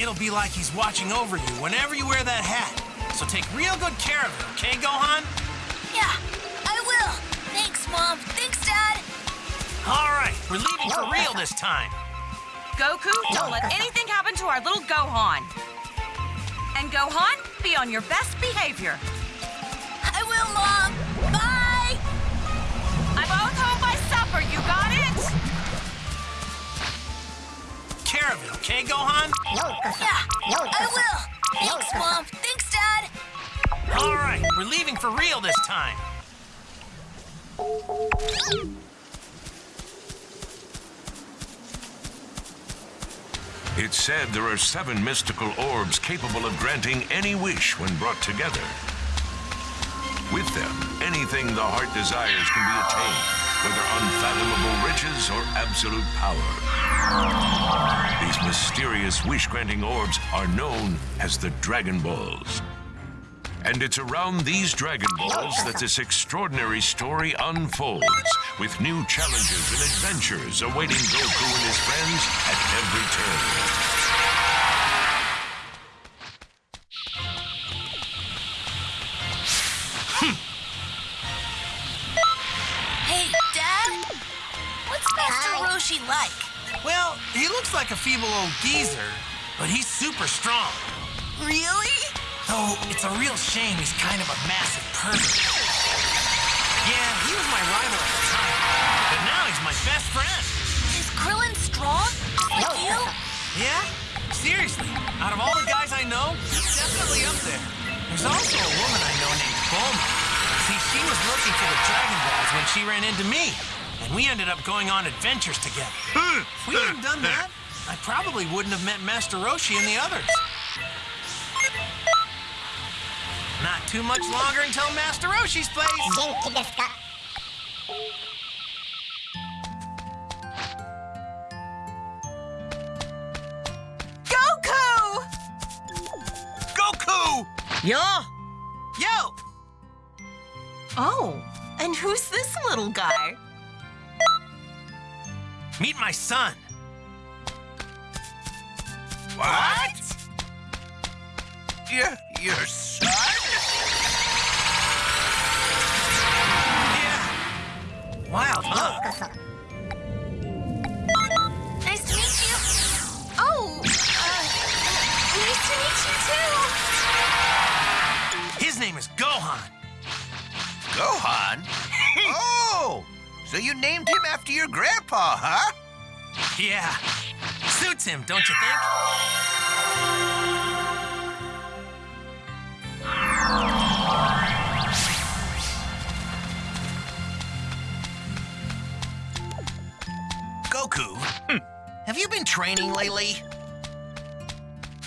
it'll be like he's watching over you whenever you wear that hat. So take real good care of it, okay, Gohan? Yeah, I will. Thanks, Mom. Thanks, Dad. All right, we're leaving for real this time. Goku, don't let anything happen to our little Gohan. And Gohan, be on your best behavior. I will, Mom. Bye. I'm both home by supper, you got it? Care of it, okay, Gohan? Yeah, I will. Thanks, Mom. Thanks, Dad. All right, we're leaving for real this time. It's said there are seven mystical orbs capable of granting any wish when brought together. With them, anything the heart desires can be attained, whether unfathomable riches or absolute power. Mysterious wish-granting orbs are known as the Dragon Balls. And it's around these Dragon Balls that this extraordinary story unfolds, with new challenges and adventures awaiting Goku and his friends at every turn. Well, he looks like a feeble old geezer, but he's super strong. Really? Though it's a real shame he's kind of a massive pervert. Yeah, he was my rival at the time, but now he's my best friend. Is Krillin strong? Like you? Yeah? Seriously, out of all the guys I know, he's definitely up there. There's also a woman I know named Bulma. See, she was looking for the Dragon Balls when she ran into me, and we ended up going on adventures together. Hmm. if we hadn't done that, I probably wouldn't have met Master Roshi and the others. Not too much longer until Master Roshi's place. Goku! Goku! Yeah. Yo! Oh, and who's this little guy? Meet my son. What? Your, your son? Yeah. Wild, huh? Nice to meet you. Oh, uh, nice to meet you too. His name is Gohan. Gohan? So you named him after your grandpa, huh? Yeah. Suits him, don't you think? Goku, hmm. have you been training lately?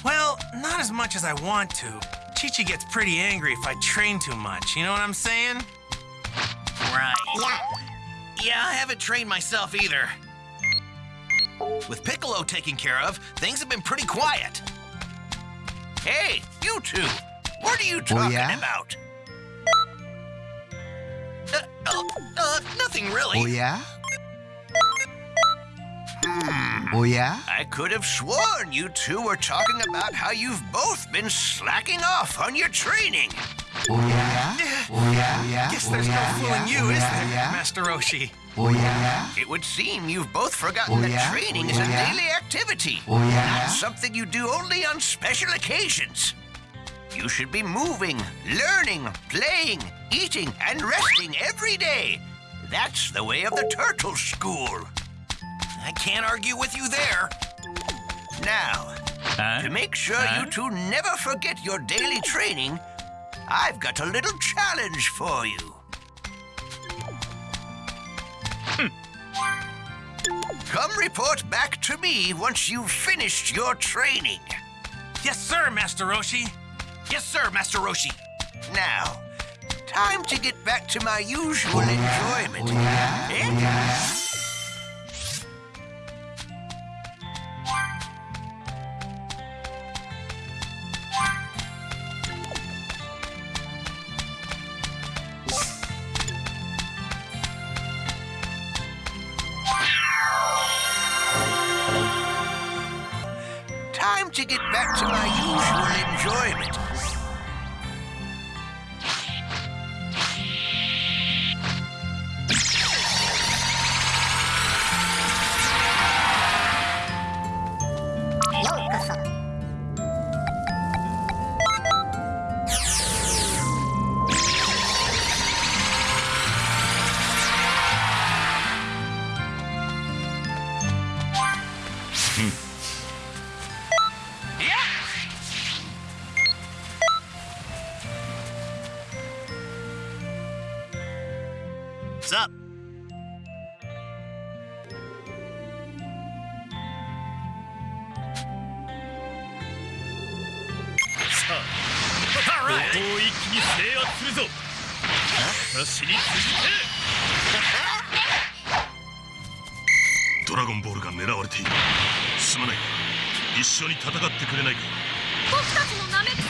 Well, not as much as I want to. Chi-Chi gets pretty angry if I train too much, you know what I'm saying? Right. Yeah. Yeah, I haven't trained myself either. With Piccolo taken care of, things have been pretty quiet. Hey, you two! What are you talking yeah? about? Uh, uh, uh, nothing really. Oh yeah? Oh yeah? I could have sworn you two were talking about how you've both been slacking off on your training. Oh yeah? Oh yeah? Oh yeah? Guess oh, there's yeah? no fooling you, oh, is there, Yeah? Master Roshi? Oh yeah? It would seem you've both forgotten Oh, that training Oh, is a yeah? daily activity. Oh yeah? Not something you do only on special occasions. You should be moving, learning, playing, eating, and resting every day. That's the way of the turtle school. I can't argue with you there. Now, uh, to make sure you uh. two never forget your daily training, I've got a little challenge for you. Come report back to me once you've finished your training. Yes, sir, Master Roshi. Yes, sir, Master Roshi. Now, time to get back to my usual enjoyment. Eh? Get back to my usual enjoyment. All right. 一気に制圧するぞ私に続けドラゴンボールが狙われている。すまない。が一緒に戦ってくれないか。僕たちのナメッ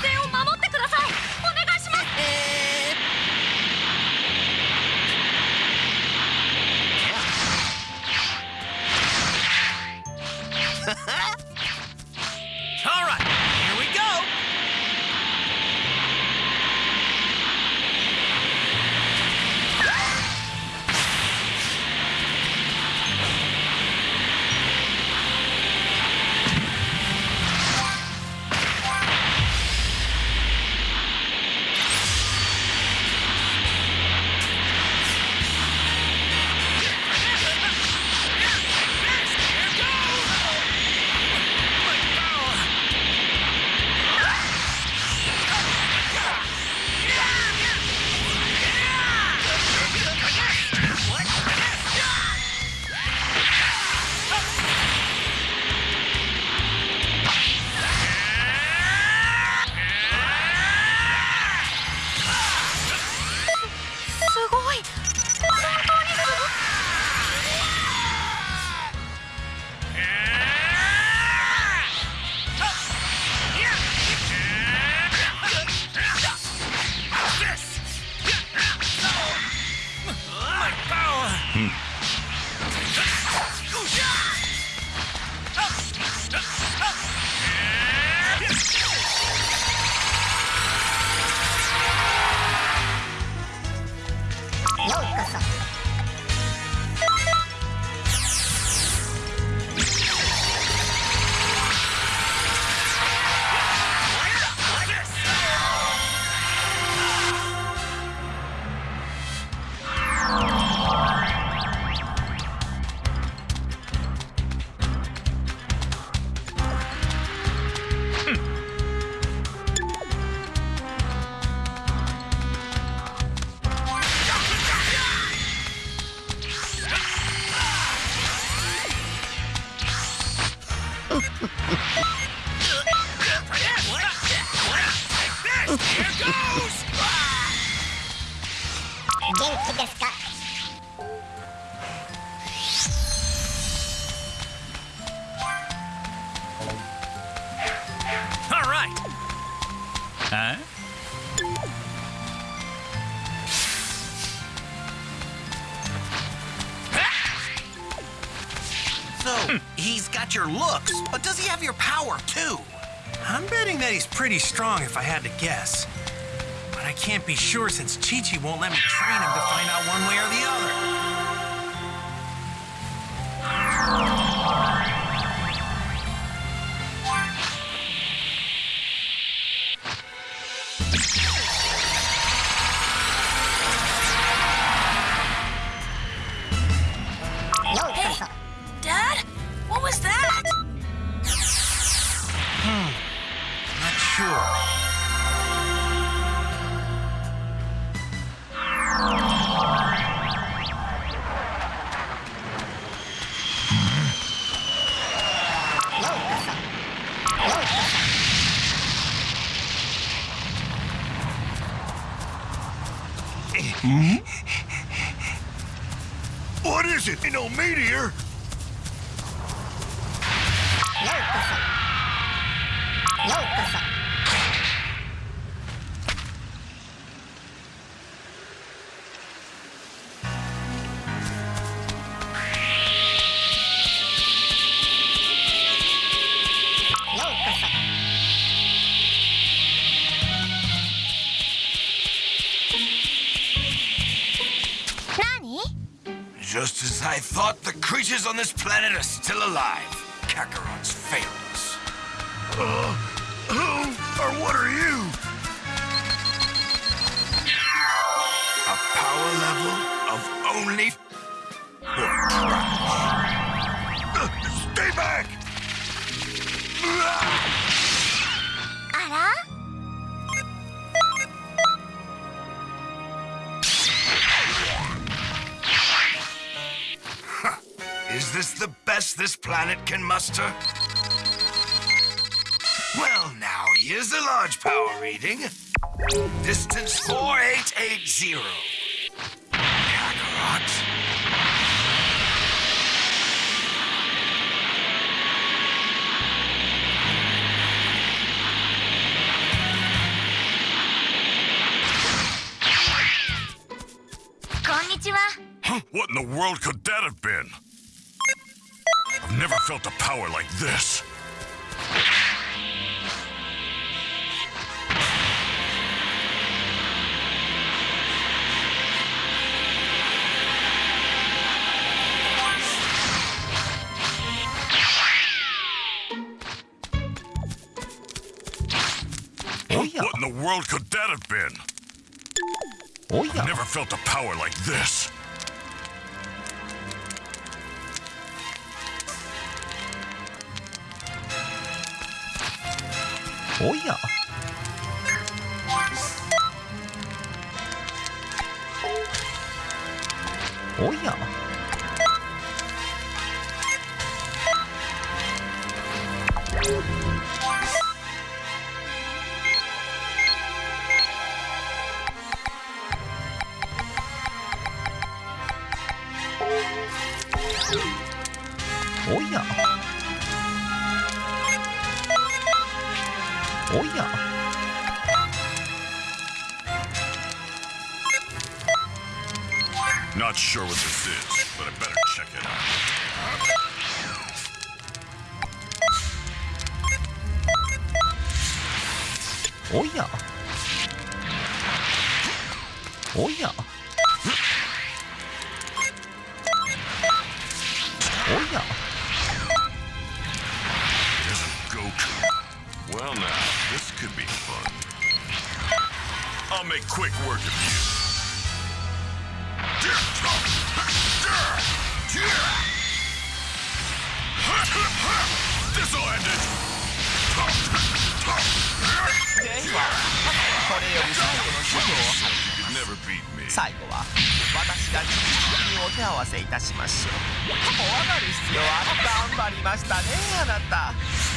元気ですか he's got your looks, but does he have your power too? I'm betting that he's pretty strong if I had to guess. But I can't be sure since Chi Chi won't let me train him to find out one way or the other. What is it? No meteor? Just as I thought, the creatures on this planet are still alive. Kakarot's failed us. Uh, who or what are you? A power level of only... Is this the best this planet can muster? Well, now, here's a large power reading. Distance 4880. Kakarot. Huh? What in the world could that have been? I've never felt a power like this. Oh, what in the world could that have been? Oh, I've never felt a power like this. おや？おや？おや？Not sure what this is, but I better check it out. Oya. Oya. Oya. There's a Goku. Well now, では、これより最後の修行を。最後は、私が自分にお手合わせいたしましょう。怖がる必要は頑張りましたね、あなた。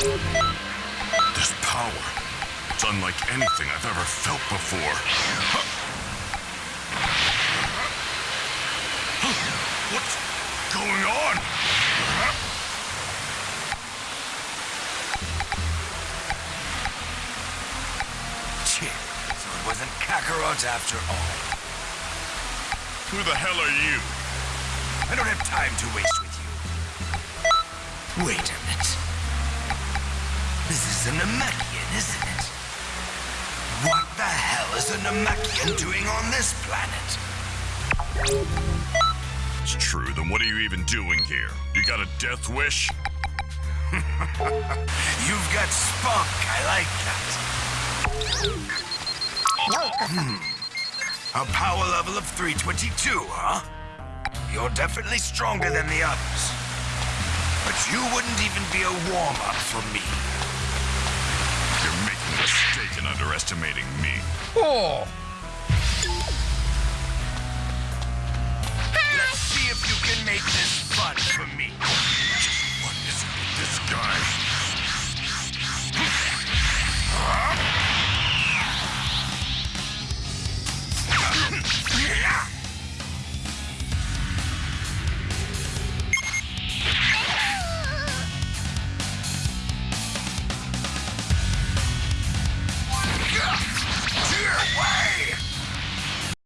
This power, it's unlike anything I've ever felt before. What's going on? So it wasn't Kakarot after all. Who the hell are you? I don't have time to waste with you. Wait a minute. Is a Namekian, isn't it? What the hell is a Namekian doing on this planet? It's true, then what are you even doing here? You got a death wish? You've got spunk. I like that. Hmm. A power level of 322, huh? You're definitely stronger than the others. But you wouldn't even be a warm-up for me. You're making a mistake in underestimating me. Oh. Let's see if you can make this fun for me.